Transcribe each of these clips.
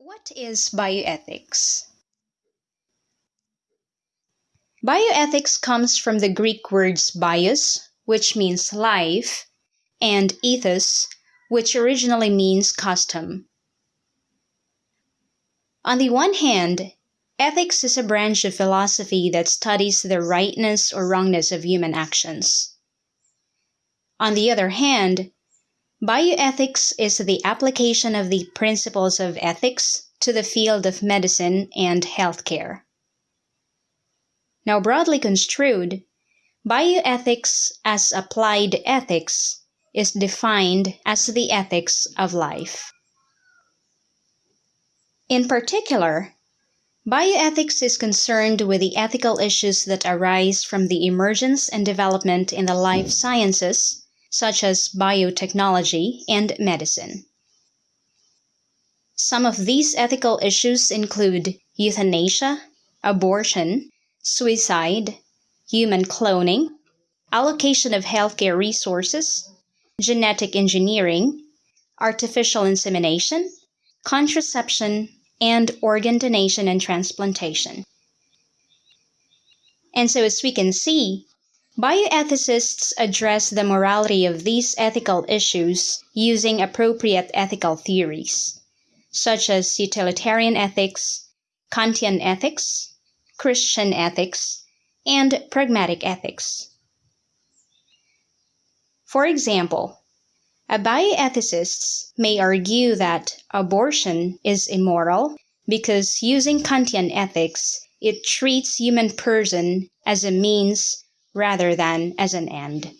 What is bioethics? Bioethics comes from the Greek words bios, which means life, and ethos, which originally means custom. On the one hand, ethics is a branch of philosophy that studies the rightness or wrongness of human actions. On the other hand, bioethics is the application of the principles of ethics to the field of medicine and healthcare. Now, broadly construed, bioethics as applied ethics is defined as the ethics of life. In particular, bioethics is concerned with the ethical issues that arise from the emergence and development in the life sciences, such as biotechnology and medicine. Some of these ethical issues include euthanasia, abortion, suicide, human cloning, allocation of healthcare resources, genetic engineering, artificial insemination, contraception, and organ donation and transplantation. And so, as we can see, bioethicists address the morality of these ethical issues using appropriate ethical theories, such as utilitarian ethics, Kantian ethics, Christian ethics, and pragmatic ethics. For example, a bioethicist may argue that abortion is immoral because using Kantian ethics, it treats human person as a means rather than as an end.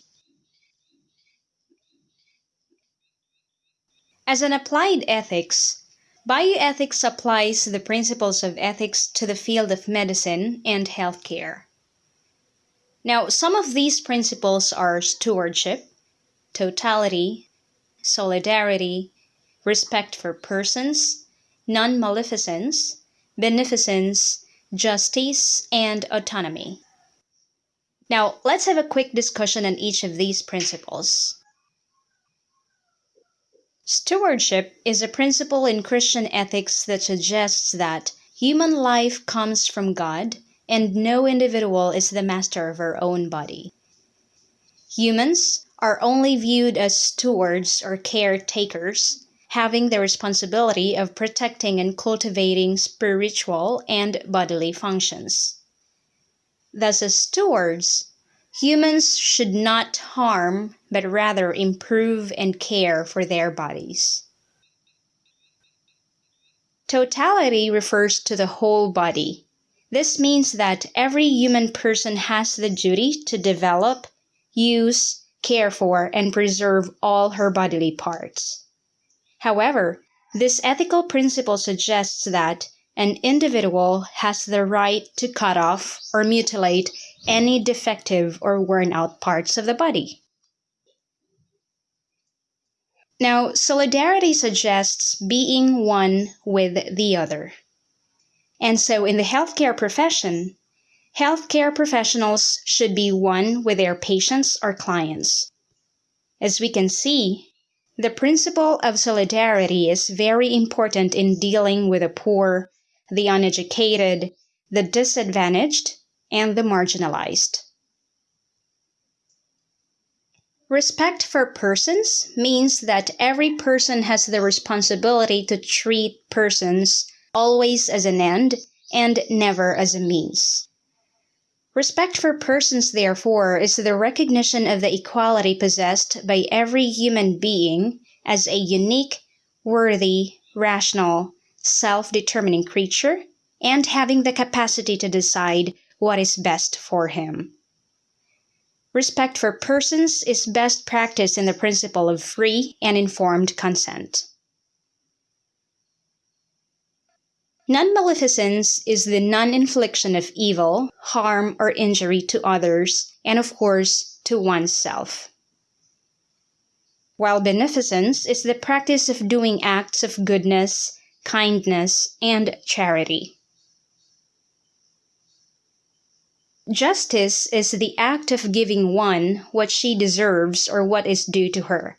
As an applied ethics, bioethics applies the principles of ethics to the field of medicine and healthcare. Now, some of these principles are stewardship, totality, solidarity, respect for persons, non maleficence, beneficence, justice, and autonomy. Now, let's have a quick discussion on each of these principles. Stewardship is a principle in Christian ethics that suggests that human life comes from God and no individual is the master of her own body. Humans are only viewed as stewards or caretakers, having the responsibility of protecting and cultivating spiritual and bodily functions. Thus, as stewards, humans should not harm, but rather improve and care for their bodies. Totality refers to the whole body. This means that every human person has the duty to develop, use, care for, and preserve all her bodily parts. However, this ethical principle suggests that an individual has the right to cut off or mutilate any defective or worn out parts of the body. Now, solidarity suggests being one with the other. And so, in the healthcare profession, healthcare professionals should be one with their patients or clients. As we can see, the principle of solidarity is very important in dealing with the poor, the uneducated, the disadvantaged, and the marginalized. Respect for persons means that every person has the responsibility to treat persons always as an end and never as a means. Respect for persons, therefore, is the recognition of the equality possessed by every human being as a unique, worthy, rational, self determining creature and having the capacity to decide what is best for him. Respect for persons is best practiced in the principle of free and informed consent. Non maleficence is the non infliction of evil, harm, or injury to others, and of course, to oneself. While beneficence is the practice of doing acts of goodness, kindness, and charity. Justice is the act of giving one what she deserves or what is due to her.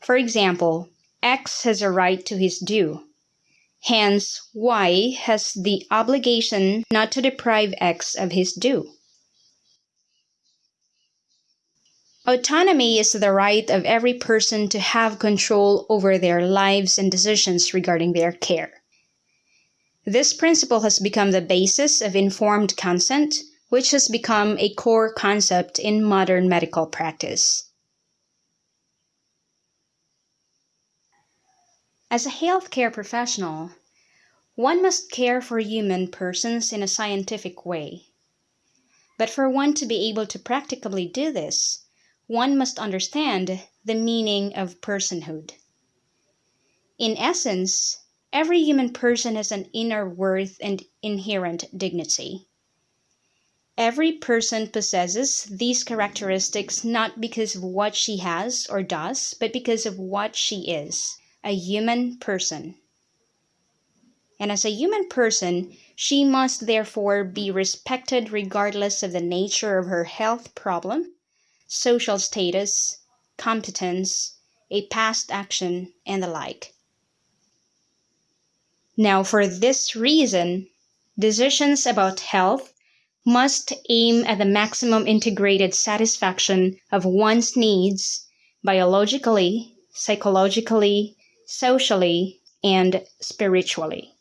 For example, X has a right to his due Hence, Y has the obligation not to deprive X of his due. Autonomy is the right of every person to have control over their lives and decisions regarding their care. This principle has become the basis of informed consent, which has become a core concept in modern medical practice. As a healthcare professional, one must care for human persons in a scientific way. But for one to be able to practically do this, one must understand the meaning of personhood. In essence, every human person has an inner worth and inherent dignity. Every person possesses these characteristics not because of what she has or does, but because of what she is a human person. And as a human person, she must therefore be respected regardless of the nature of her health problem social status, competence, a past action, and the like. Now, for this reason, decisions about health must aim at the maximum integrated satisfaction of one's needs biologically, psychologically, socially, and spiritually.